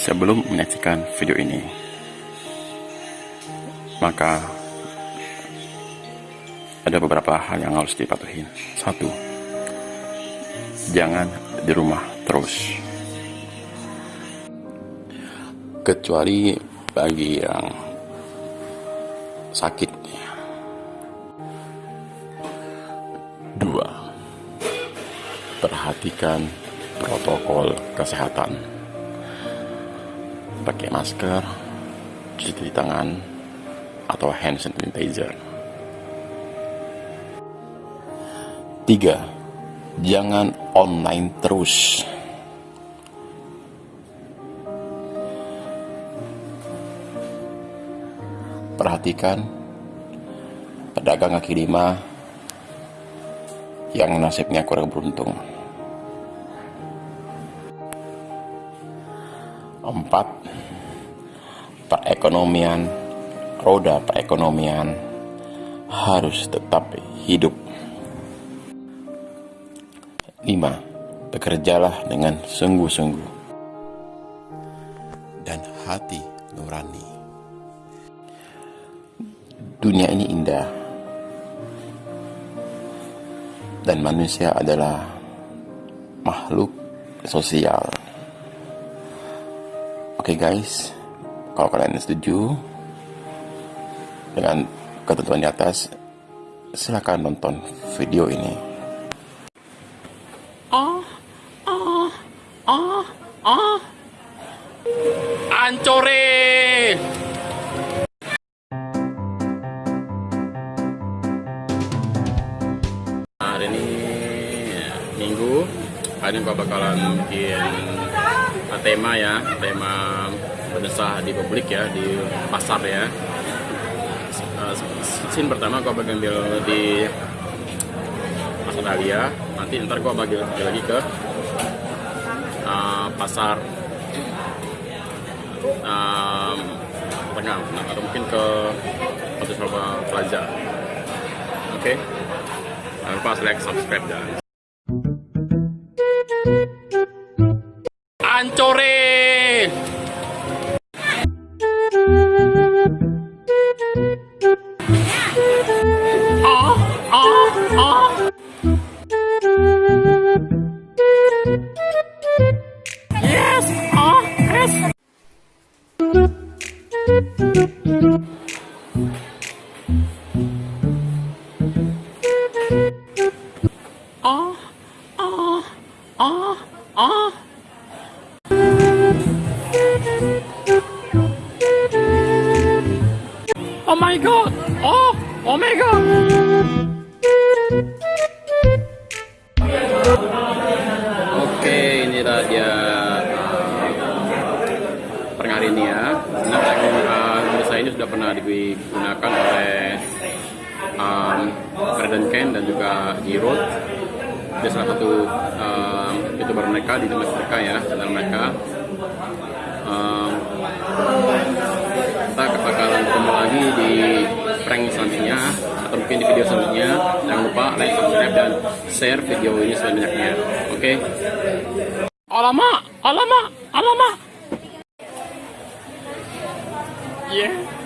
Sebelum menyaksikan video ini, maka ada beberapa hal yang harus dipatuhi. Satu, jangan di rumah terus. Kecuali bagi yang sakit. Dua, perhatikan protokol kesehatan. Pakai masker, cuci tangan, atau hand sanitizer. Tiga, jangan online terus. Perhatikan pedagang kaki lima yang nasibnya kurang beruntung. Empat, perekonomian, roda perekonomian harus tetap hidup. Lima, bekerjalah dengan sungguh-sungguh dan hati nurani. Dunia ini indah dan manusia adalah makhluk sosial. Oke guys, kalau kalian setuju dengan ketentuan di atas, silakan nonton video ini. Ah, ah, ah, ah. Ancore. Hari ini gua bakalan bikin tema ya, tema berdesah di publik ya, di pasar ya. Uh, scene pertama gua bagian ambil di pasar Dahlia, nanti ntar gua bagi lagi ke uh, pasar um, tengah atau mungkin ke Hotel Plaza. Oke, jangan lupa like, subscribe dan Ancore. Ah, ah, ah. Yes. Ah, ah, ah, ah. Oh my god! Oh! Oh my god! Oke, inilah dia per hari ini ya. Nah, uh, Indonesia ini sudah pernah digunakan oleh um, Garden Ken dan juga Giro. Dia salah satu um, youtuber mereka di tempat mereka ya, channel mereka kita bakalan ketemu lagi di prank selanjutnya atau mungkin di video selanjutnya. Jangan lupa like, subscribe, dan share video ini sebanyak-banyaknya. Oke? Alamak, alamak, alamak. Yeah.